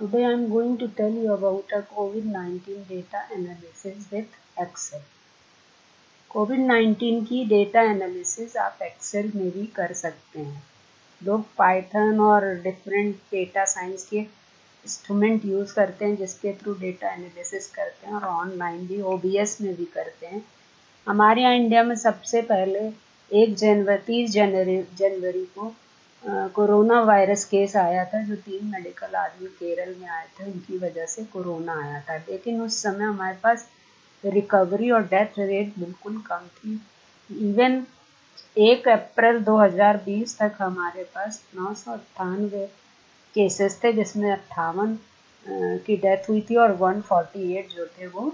Today I am going to tell you about a COVID-19 data analysis with Excel. कोविड-19 की data analysis आप Excel में भी कर सकते हैं लोग पाइथन और डिफरेंट डेटा साइंस के इंस्ट्रूमेंट यूज़ करते हैं, जिसके थ्रू डेटा एनालिसिस करते हैं और ऑनलाइन भी ओ में भी करते हैं हमारे यहाँ इंडिया में सबसे पहले एक जनवरी, तीस जनवरी जनवरी को कोरोना वायरस केस आया था, जो तीन मेडिकल आदमी केरल में आए थे, उनकी वजह से कोरोना आया था। लेकिन उस समय हमारे पास रिकवरी और डेथ रेट बिल्कुल कम थी। इवन एक अप्रैल 2020 तक हमारे पास नौ सौ अट्ठानवे केसेस थे, जिसमें अट्ठावन की डेथ हुई थी और 148 जो थे वो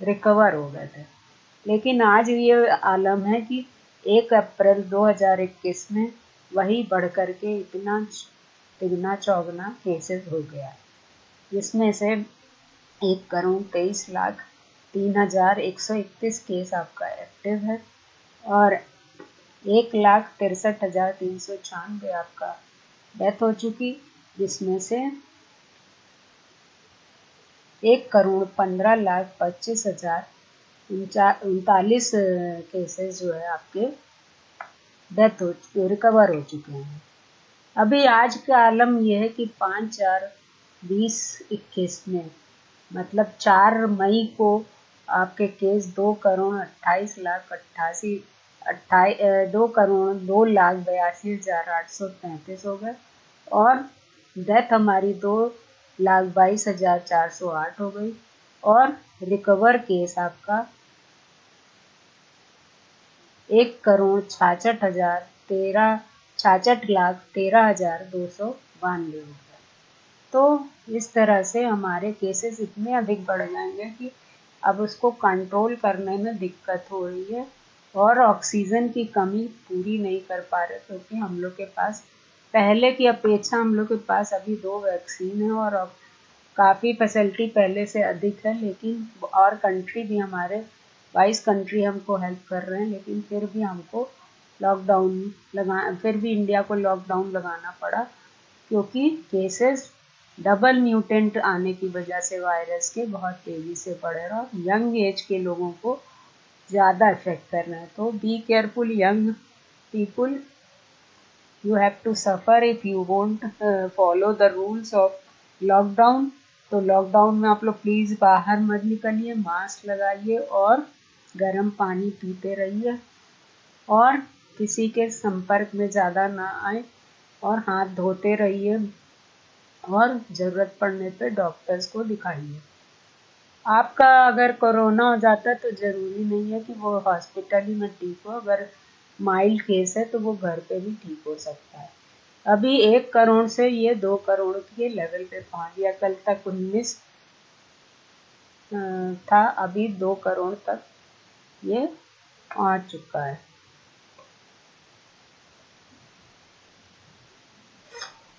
रिकवर हो गए थे। लेकिन आज ये आलम है कि एक अप्रैल 2021 में वही बढ़ कर के इतना तिगना चौगना केसेस हो गया। जिसमें से एक करोड़ तेईस लाख तीन हज़ार एक सौ इकतीस केस आपका एक्टिव है और एक लाख तिरसठ हज़ार तीन सौ छियानवे आपका डेथ हो चुकी, जिसमें से एक करोड़ पंद्रह लाख पच्चीस हज़ार उनतालीस केसेस जो है आपके डेथ हो रिकवर हो चुके हैं। अभी आज का आलम यह है कि पाँच, चार, बीस, इक्कीस में मतलब चार मई को आपके केस दो करोड़ अट्ठाईस लाख अट्ठासी, अट्ठाई दो करोड़ दो लाख बयासी हज़ार आठ सौ तैंतीस हो गए और डेथ हमारी दो लाख बाईस हज़ार चार सौ आठ हो गई और रिकवर केस आपका एक करोड़ छाछठ हज़ार तेरह, छाछठ लाख तेरह हज़ार दो सौ बानवे रुपये तो इस तरह से हमारे केसेस इतने अधिक बढ़ जाएँगे कि अब उसको कंट्रोल करने में दिक्कत हो रही है और ऑक्सीजन की कमी पूरी नहीं कर पा रहे, क्योंकि हम लोग के पास पहले की अपेक्षा हम लोग के पास अभी दो वैक्सीन है और काफ़ी फैसिलिटी पहले से अधिक है, लेकिन और कंट्री भी हमारे बाईस कंट्री हमको हेल्प कर रहे हैं, लेकिन फिर भी हमको लॉकडाउन लगा, फिर भी इंडिया को लॉकडाउन लगाना पड़ा, क्योंकि केसेस डबल म्यूटेंट आने की वजह से वायरस के बहुत तेज़ी से बढ़ रहे और यंग एज के लोगों को ज़्यादा इफ़ेक्ट कर रहे हैं। तो be careful young people you have to suffer if you want follow the rules of lockdown तो लॉकडाउन में आप लोग प्लीज़ बाहर मत निकलिए मास्क लगाइए और गर्म पानी पीते रहिए और किसी के संपर्क में ज़्यादा ना आए और हाथ धोते रहिए और ज़रूरत पड़ने पे डॉक्टर्स को दिखाइए। आपका अगर कोरोना हो जाता तो ज़रूरी नहीं है कि वो हॉस्पिटल ही में ठीक हो, अगर माइल्ड केस है तो वो घर पे भी ठीक हो सकता है। अभी एक करोड़ से ये दो करोड़ के लेवल पे पहुँच गया कल तक उन्नीस था, अभी दो करोड़ तक ये आ चुका है।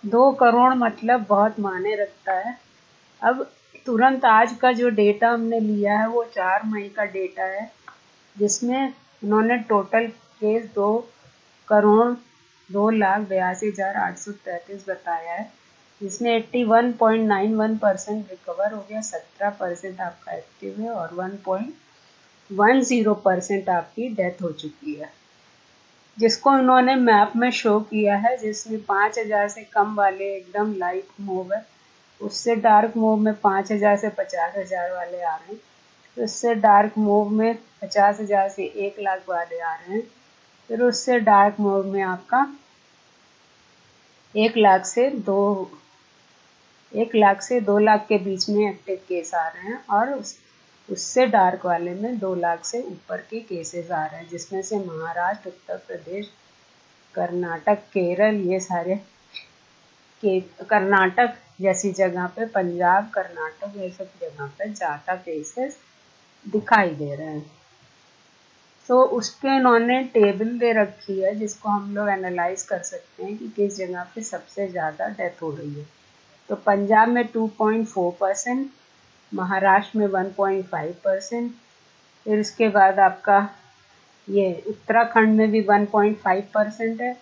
दो करोड़ मतलब बहुत माने रखता है। अब तुरंत आज का जो डेटा हमने लिया है, वो चार मई का डेटा है, जिसमें उन्होंने टोटल केस दो करोड़ दो लाख बयासी हज़ार आठ सौ तैंतीस बताया है, जिसमें eighty one point nine one percent recover हो गया, सत्रह परसेंट आपका एक्टिव है और one point one zero percent आपकी डेथ हो चुकी है। जिसको उन्होंने मैप में शो किया है, जिसमें पाँच हज़ार से कम वाले एकदम लाइट मूव है, उससे डार्क मूव में पाँच हज़ार से पचास हज़ार वाले आ रहे हैं उससे डार्क मूव में पचास हज़ार से एक लाख वाले आ रहे हैं, फिर उससे डार्क मूव में आपका एक लाख से दो, एक लाख से दो लाख के बीच में एक्टिव केस आ रहे हैं, और उस उससे डार्क वाले में दो लाख से ऊपर के केसेस आ रहे हैं जिसमें से महाराष्ट्र उत्तर प्रदेश कर्नाटक केरल ये सारे के कर्नाटक जैसी जगह पे पंजाब कर्नाटक ये सब जगह पे ज़्यादा केसेस दिखाई दे रहे हैं। तो so, उसके इन्होंने टेबल दे रखी है जिसको हम लोग एनालाइज कर सकते हैं कि किस जगह पे सबसे ज़्यादा डेथ हो रही है। तो पंजाब में 2.4 परसेंट महाराष्ट्र में 1.5 परसेंट, फिर उसके बाद आपका ये उत्तराखंड में भी 1.5 परसेंट है,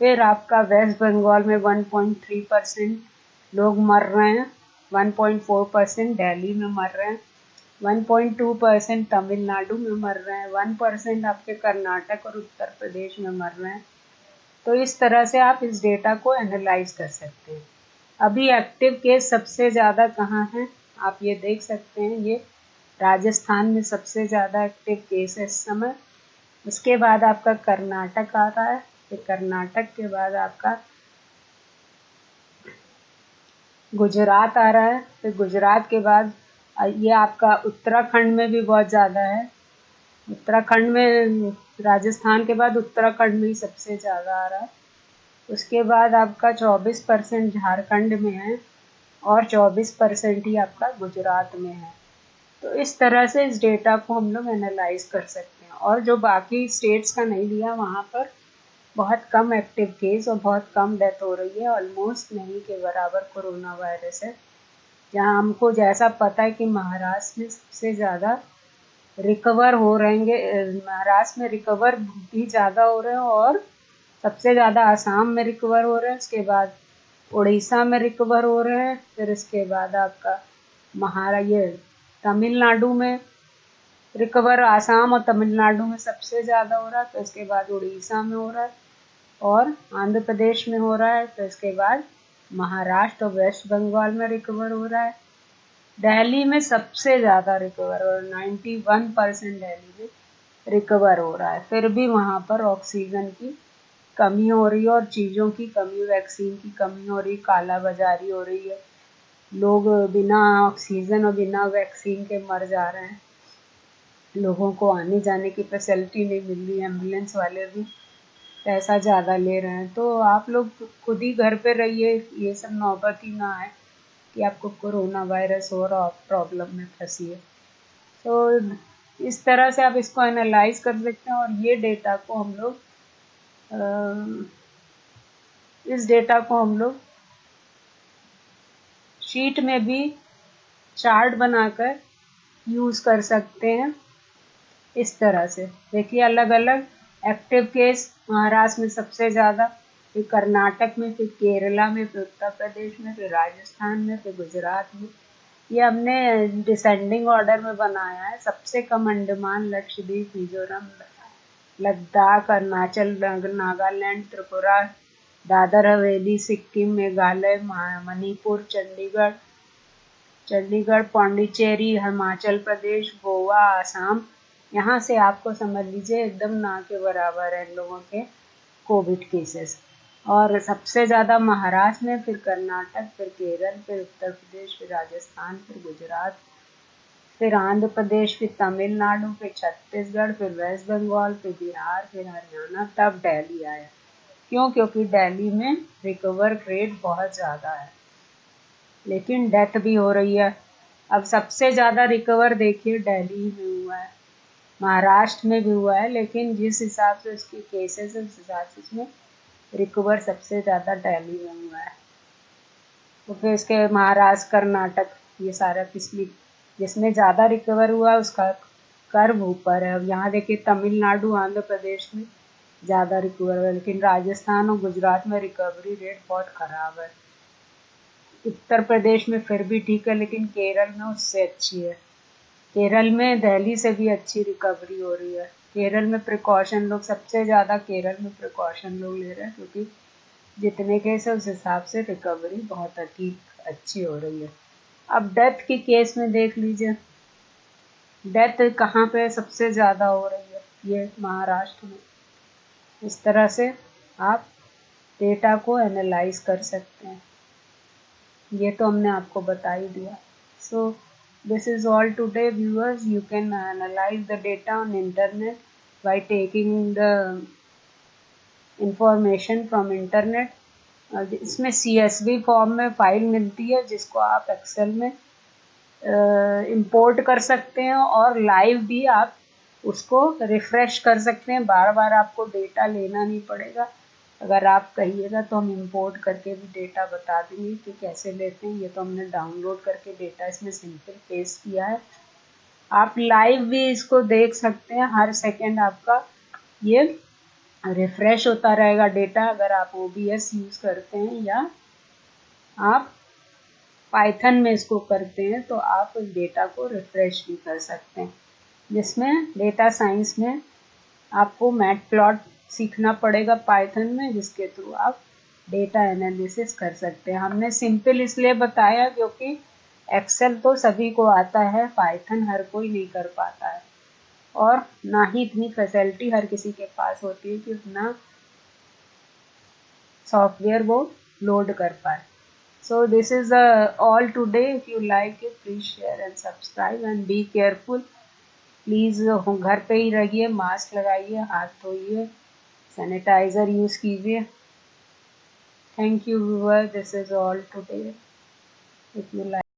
फिर आपका वेस्ट बंगाल में 1.3 परसेंट लोग मर रहे हैं 1.4 परसेंट दिल्ली में मर रहे हैं 1.2 परसेंट तमिलनाडु में मर रहे हैं 1 परसेंट आपके कर्नाटक और उत्तर प्रदेश में मर रहे हैं। तो इस तरह से आप इस डेटा को एनालाइज कर सकते हैं। अभी एक्टिव केस सबसे ज़्यादा कहाँ हैं? आप ये देख सकते हैं, ये राजस्थान में सबसे ज़्यादा एक्टिव केस है इस समय। उसके बाद आपका कर्नाटक आ रहा है, फिर कर्नाटक के बाद आपका गुजरात आ रहा है, फिर गुजरात के बाद ये आपका उत्तराखंड में भी बहुत ज़्यादा है। उत्तराखंड में, राजस्थान के बाद उत्तराखंड में ही सबसे ज़्यादा आ रहा है। उसके बाद आपका 24 परसेंट झारखंड में है। और 24 परसेंट ही आपका गुजरात में है। तो इस तरह से इस डेटा को हम लोग एनालाइज कर सकते हैं। और जो बाकी स्टेट्स का नहीं लिया, वहाँ पर बहुत कम एक्टिव केस और बहुत कम डेथ हो रही है। ऑलमोस्ट नहीं, के बराबर कोरोना वायरस है। जहाँ हमको जैसा पता है कि महाराष्ट्र में सबसे ज़्यादा रिकवर हो रहेंगे, महाराष्ट्र में रिकवर भी ज़्यादा हो रहे हैं और सबसे ज़्यादा आसाम में रिकवर हो रहे हैं। उसके बाद उड़ीसा में रिकवर हो रहे हैं, फिर इसके बाद आपका महारा, ये तमिलनाडु में रिकवर आसाम और तमिलनाडु में सबसे ज़्यादा हो रहा है तो इसके बाद उड़ीसा में हो रहा है और आंध्र प्रदेश में हो रहा है तो इसके बाद महाराष्ट्र और वेस्ट बंगाल में रिकवर हो रहा है। दिल्ली में सबसे ज़्यादा रिकवर हो रहा है नाइन्टी वन परसेंट दिल्ली में रिकवर हो रहा है, फिर भी वहाँ पर ऑक्सीजन की कमी हो रही है और चीज़ों की कमी वैक्सीन की कमी हो रही काला बाजारी हो रही है। लोग बिना ऑक्सीजन और बिना वैक्सीन के मर जा रहे हैं। लोगों को आने जाने की फैसिलिटी नहीं मिल रही एंबुलेंस वाले भी पैसा ज़्यादा ले रहे हैं। तो आप लोग खुद ही घर पे रहिए, ये सब नौबत ही ना आए कि आपको कोरोना वायरस हो और आप प्रॉब्लम में फंसी है तो इस तरह से आप इसको एनालाइज कर सकते हैं और ये डेटा को हम लोग इस डेटा को हम लोग शीट में भी चार्ट बनाकर यूज़ कर सकते हैं इस तरह से। देखिए अलग अलग एक्टिव केस महाराष्ट्र में सबसे ज़्यादा, फिर कर्नाटक में, फिर केरला में, फिर उत्तर प्रदेश में, फिर राजस्थान में, फिर गुजरात में। ये हमने डिसेंडिंग ऑर्डर में बनाया है। सबसे कम अंडमान, लक्षद्वीप, मिजोरम लद्दाख, अरुणाचल नागालैंड, त्रिपुरा, दादर, हवेली, सिक्किम, मेघालय मणिपुर, चंडीगढ़ चंडीगढ़, पांडिचेरी, हिमाचल प्रदेश, गोवा, आसाम। यहाँ से आपको समझ लीजिए एकदम ना के बराबर है लोगों के कोविड केसेस। और सबसे ज़्यादा महाराष्ट्र में फिर कर्नाटक, फिर केरल, फिर उत्तर प्रदेश, फिर राजस्थान, फिर गुजरात फिर आंध्र प्रदेश, फिर तमिलनाडु, फिर छत्तीसगढ़, फिर वेस्ट बंगाल, फिर बिहार, फिर हरियाणा, तब दिल्ली आया। क्यों? क्योंकि दिल्ली में रिकवर रेट बहुत ज़्यादा है। लेकिन डेथ भी हो रही है। अब सबसे ज़्यादा रिकवर देखिए, दिल्ली में हुआ है। महाराष्ट्र में भी हुआ है, लेकिन जिस हिसाब से उसके केसेस है, उस हिसाब से उसमें रिकवर सबसे ज़्यादा दिल्ली में हुआ है। तो फिर इसके महाराष्ट्र, कर्नाटक, ये सारा किसमें जिसमें ज़्यादा रिकवर हुआ उसका कर्व ऊपर है। अब यहाँ देखिए तमिलनाडु, आंध्र प्रदेश में ज़्यादा रिकवर हुआ लेकिन राजस्थान और गुजरात में रिकवरी रेट बहुत ख़राब है। उत्तर प्रदेश में फिर भी ठीक है, लेकिन केरल में उससे अच्छी है। केरल में, दिल्ली से भी अच्छी रिकवरी हो रही है। केरल में प्रिकॉशन लोग, सबसे ज़्यादा केरल में प्रिकॉशन लोग ले रहे हैं, क्योंकि जितने केस है, उस हिसाब से रिकवरी बहुत ठीक अच्छी हो रही है। अब डेथ के केस में देख लीजिए। डेथ कहाँ पे सबसे ज़्यादा हो रही है? ये महाराष्ट्र में। इस तरह से आप डेटा को एनालाइज कर सकते हैं। ये तो हमने आपको बता ही दिया। So this is all today viewers you can analyse the data on internet by taking the information from internet इसमें सी एस वी फॉर्म में फ़ाइल मिलती है, जिसको आप एक्सेल में इंपोर्ट कर सकते हैं और लाइव भी आप उसको रिफ़्रेश कर सकते हैं। बार बार आपको डेटा लेना नहीं पड़ेगा। अगर आप कहिएगा तो हम इंपोर्ट करके भी डेटा बता देंगे कि कैसे लेते हैं। ये तो हमने डाउनलोड करके डेटा इसमें सिंपल पेस्ट किया है। आप लाइव भी इसको देख सकते हैं। हर सेकेंड आपका ये रिफ्रेश होता रहेगा डेटा अगर आप ओबीएस यूज़ करते हैं या आप पाइथन में इसको करते हैं तो आप उस डेटा को रिफ्रेश भी कर सकते हैं। जिसमें डेटा साइंस में आपको मैट प्लॉट सीखना पड़ेगा पाइथन में, जिसके थ्रू आप डेटा एनालिसिस कर सकते हैं। हमने सिंपल इसलिए बताया क्योंकि एक्सेल तो सभी को आता है पाइथन हर कोई नहीं कर पाता है। और ना ही इतनी फैसिलिटी हर किसी के पास होती है कि उतना सॉफ्टवेयर वो लोड कर पाए। This is uh, all today. If you like it please share and subscribe and be careful. Please घर पे ही रहिए मास्क लगाइए हाथ धोइए सैनिटाइज़र यूज़ कीजिए। Thank you viewer this is all today if you like